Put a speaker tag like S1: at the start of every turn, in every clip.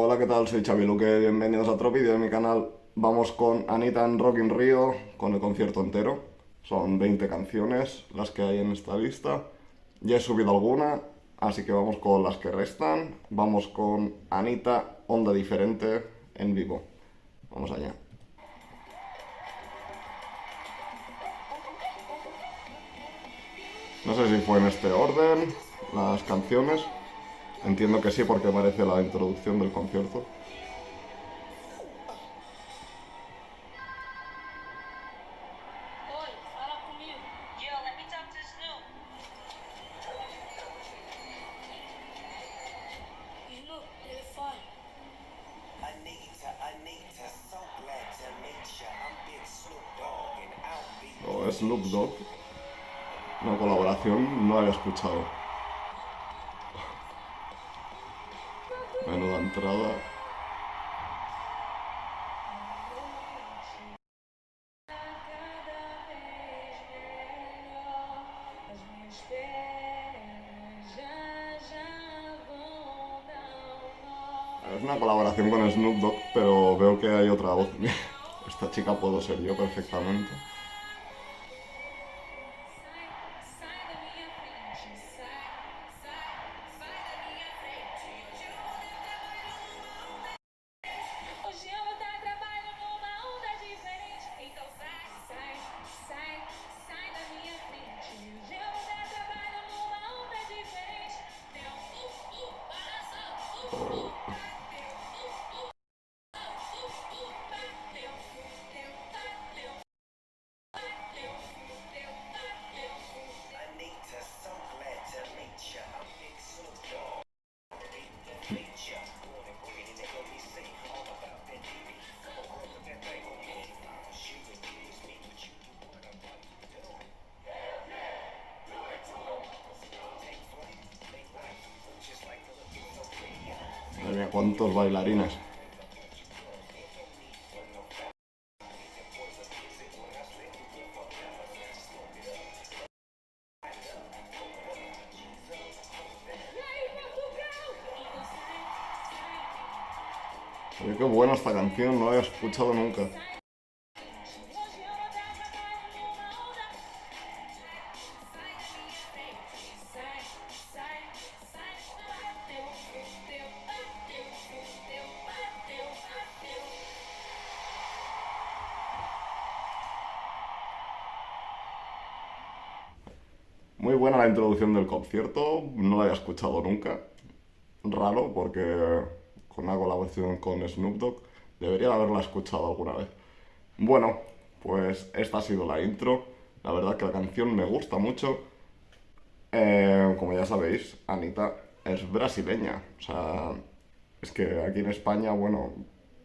S1: Hola, ¿qué tal? Soy Xavi Luque, bienvenidos a otro vídeo de mi canal. Vamos con Anita en Rock in Rio, con el concierto entero. Son 20 canciones las que hay en esta lista. Ya he subido alguna, así que vamos con las que restan. Vamos con Anita, Onda Diferente, en vivo. Vamos allá. No sé si fue en este orden las canciones. Entiendo que sí porque merece la introducción del concierto.
S2: Oi, fala comigo. Yo, let me talk to Snoop. Snoop, telefone.
S3: Anita, Anita, so glad to meet ya. I'm Big Snoop Dogg and I'll be
S1: O Snoop Dogg. Una colaboración no había escuchado. Menuda entrada. Es una colaboración con Snoop Dogg, pero veo que hay otra voz. Esta chica puedo ser yo perfectamente. Mía, cuántos bailarines. Oye, qué buena esta canción, no la había escuchado nunca. Muy buena la introducción del concierto, no la había escuchado nunca. Raro, porque con una colaboración con Snoop Dogg debería de haberla escuchado alguna vez. Bueno, pues esta ha sido la intro. La verdad que la canción me gusta mucho. Eh, como ya sabéis, Anita es brasileña. O sea, es que aquí en España, bueno,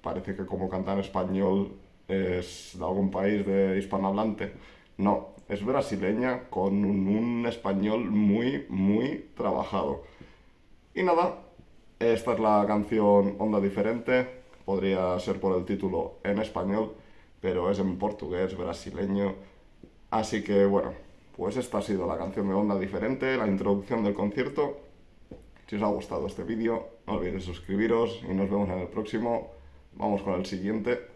S1: parece que como canta español es de algún país de hispanohablante. No, es brasileña con un, español muy, muy trabajado. Y nada, esta es la canción Onda Diferente. Podría ser por el título en español, pero es en portugués, brasileño. Así que bueno, pues esta ha sido la canción de Onda Diferente, la introducción del concierto. Si os ha gustado este vídeo, no olvidéis suscribiros y nos vemos en el próximo. Vamos con el siguiente.